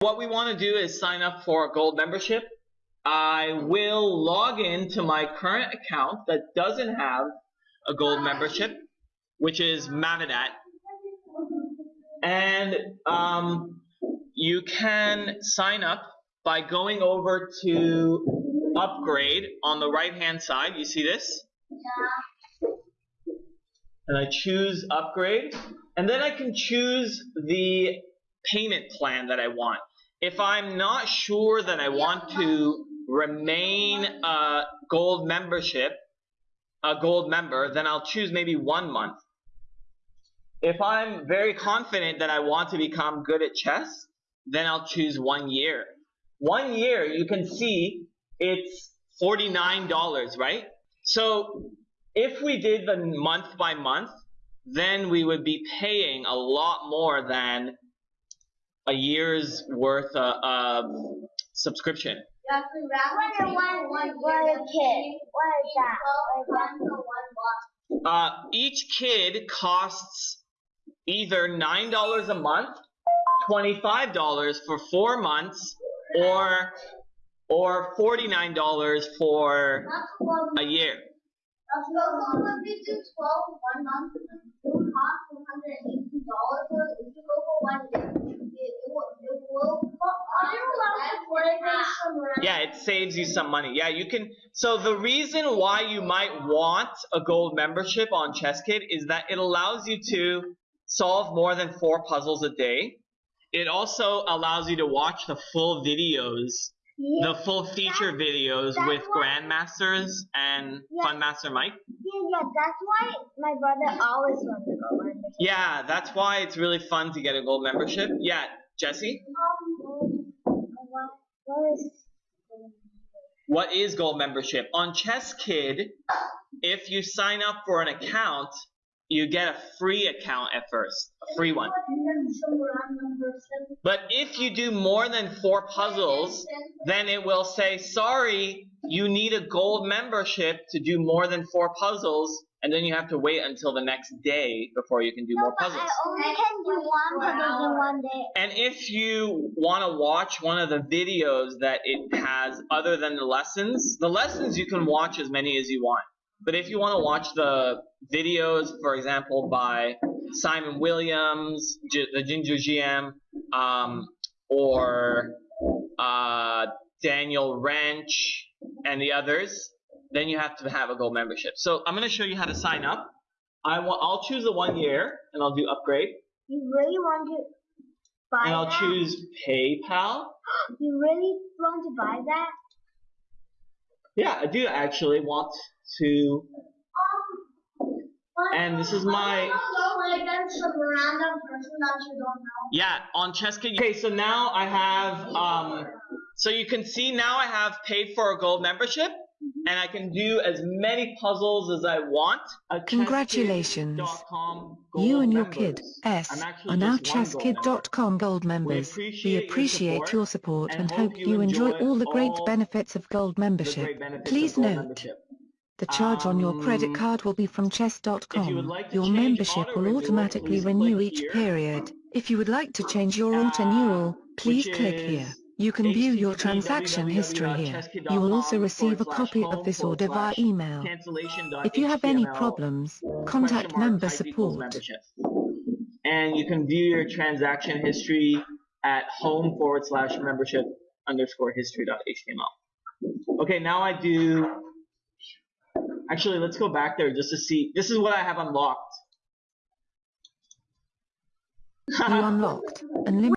what we want to do is sign up for a gold membership. I will log in to my current account that doesn't have a gold membership, which is Mavinet. And um, you can sign up by going over to upgrade on the right hand side. You see this? And I choose upgrade. And then I can choose the payment plan that I want. If I'm not sure that I want to remain a gold membership, a gold member, then I'll choose maybe one month. If I'm very confident that I want to become good at chess, then I'll choose one year. One year, you can see it's $49, right? So if we did the month by month, then we would be paying a lot more than a year's worth of, of subscription. What is one, one, one kid? What is that? What is that? Uh, each kid costs either $9 a month, $25 for four months, or or $49 for a year. So if we do 12 one month, it would cost $182. So if you go for one day, it, it will, it will cost less Yeah, it saves you some money. Yeah, you can. So the reason why you might want a gold membership on ChessKid is that it allows you to solve more than four puzzles a day. It also allows you to watch the full videos, the full feature videos with grandmasters and Funmaster Mike. Yeah, yeah, that's why my brother always wants to gold membership. Yeah, that's why it's really fun to get a gold membership. Yeah, Jesse, Um, what, is gold membership? On ChessKid, if you sign up for an account, you get a free account at first, a free one. But if you do more than four puzzles, then it will say, sorry, you need a gold membership to do more than four puzzles, and then you have to wait until the next day before you can do more puzzles. I only can do one puzzle in one day. And if you want to watch one of the videos that it has other than the lessons, the lessons you can watch as many as you want. But if you want to watch the videos, for example, by Simon Williams, J- the Ginger GM, um, or uh, Daniel Rensch, and the others, then you have to have a gold membership. So I'm going to show you how to sign up. I want, I'll choose the one year, and I'll do upgrade, You really want to buy and I'll that? choose PayPal. You really want to buy that? Yeah, I do actually want to. Um, And this is my- go against some random person that you don't know. Yeah, on ChessKid. Okay, so now I have. Um, so you can see now I have paid for a gold membership, and I can do as many puzzles as I want. Congratulations. You and your members. kid, S, I'm actually are now just one gold member. chesskid.com gold members. appreciate We your appreciate support your support and and hope hope you you enjoy enjoy all the great all benefits of gold membership. benefits Please gold note, membership. the charge on your credit Um, card will be from if you chess.com. like Your membership will automatically renew each period. If you would like to change your Uh, auto-renewal, please click here. You can view your transaction history here. You will also receive a copy of this order via email. If you have any problems, contact member support. And you can view your transaction history at home forward slash membership underscore history dot html. Okay, now I do. Actually, let's go back there just to see. This is what I have unlocked. You unlocked unlimited